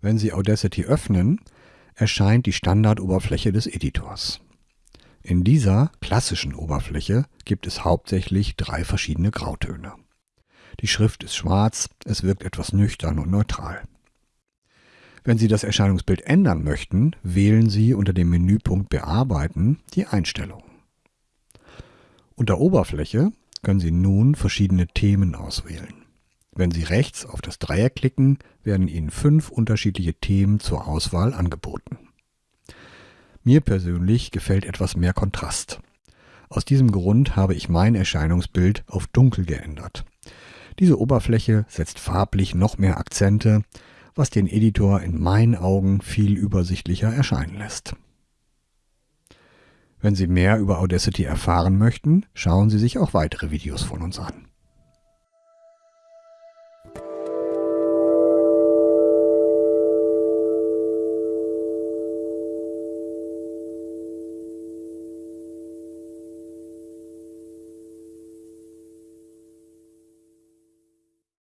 Wenn Sie Audacity öffnen, erscheint die Standardoberfläche des Editors. In dieser klassischen Oberfläche gibt es hauptsächlich drei verschiedene Grautöne. Die Schrift ist schwarz, es wirkt etwas nüchtern und neutral. Wenn Sie das Erscheinungsbild ändern möchten, wählen Sie unter dem Menüpunkt Bearbeiten die Einstellungen. Unter Oberfläche können Sie nun verschiedene Themen auswählen. Wenn Sie rechts auf das Dreieck klicken, werden Ihnen fünf unterschiedliche Themen zur Auswahl angeboten. Mir persönlich gefällt etwas mehr Kontrast. Aus diesem Grund habe ich mein Erscheinungsbild auf dunkel geändert. Diese Oberfläche setzt farblich noch mehr Akzente, was den Editor in meinen Augen viel übersichtlicher erscheinen lässt. Wenn Sie mehr über Audacity erfahren möchten, schauen Sie sich auch weitere Videos von uns an.